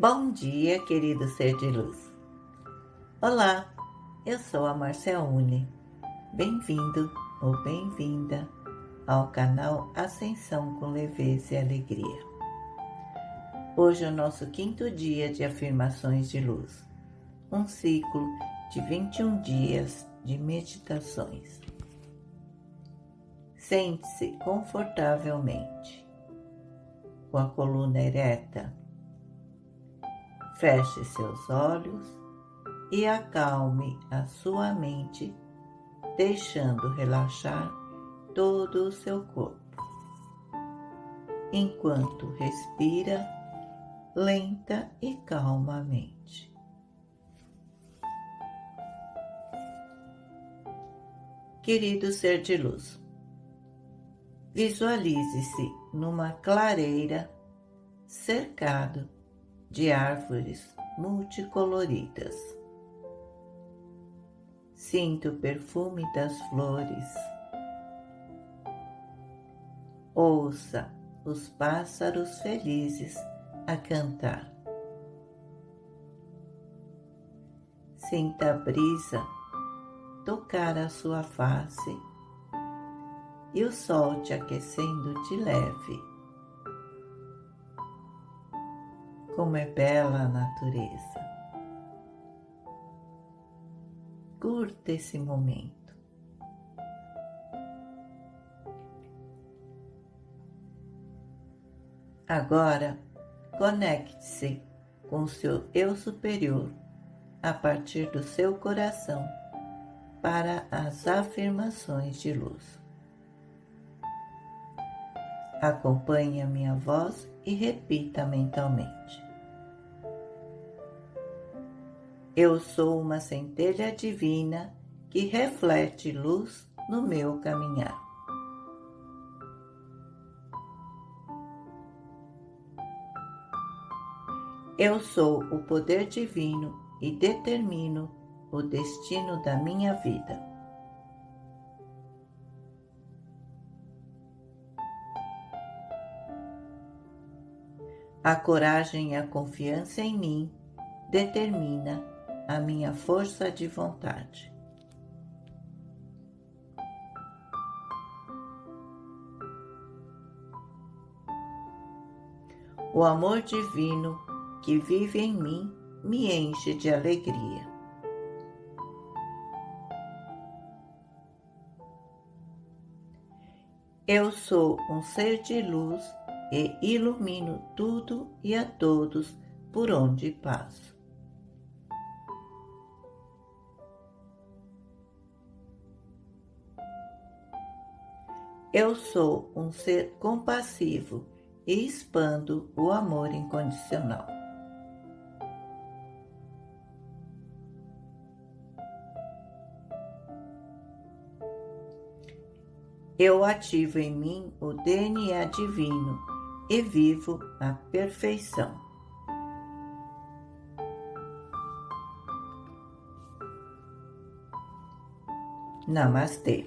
Bom dia, querido ser de luz. Olá, eu sou a Marcelune. Bem-vindo ou bem-vinda ao canal Ascensão com Leveza e Alegria. Hoje é o nosso quinto dia de afirmações de luz, um ciclo de 21 dias de meditações. Sente-se confortavelmente, com a coluna ereta Feche seus olhos e acalme a sua mente, deixando relaxar todo o seu corpo, enquanto respira lenta e calmamente. Querido ser de luz, visualize-se numa clareira cercado de árvores multicoloridas. Sinto o perfume das flores. Ouça os pássaros felizes a cantar. Sinta a brisa tocar a sua face e o sol te aquecendo de leve. Como é bela a natureza. Curta esse momento. Agora, conecte-se com o seu eu superior a partir do seu coração para as afirmações de luz. Acompanhe a minha voz e repita mentalmente. Eu sou uma centelha divina que reflete luz no meu caminhar. Eu sou o poder divino e determino o destino da minha vida. A coragem e a confiança em mim determina a minha força de vontade. O amor divino que vive em mim me enche de alegria. Eu sou um ser de luz e ilumino tudo e a todos por onde passo. Eu sou um ser compassivo e expando o amor incondicional. Eu ativo em mim o DNA divino e vivo a perfeição. Namastê.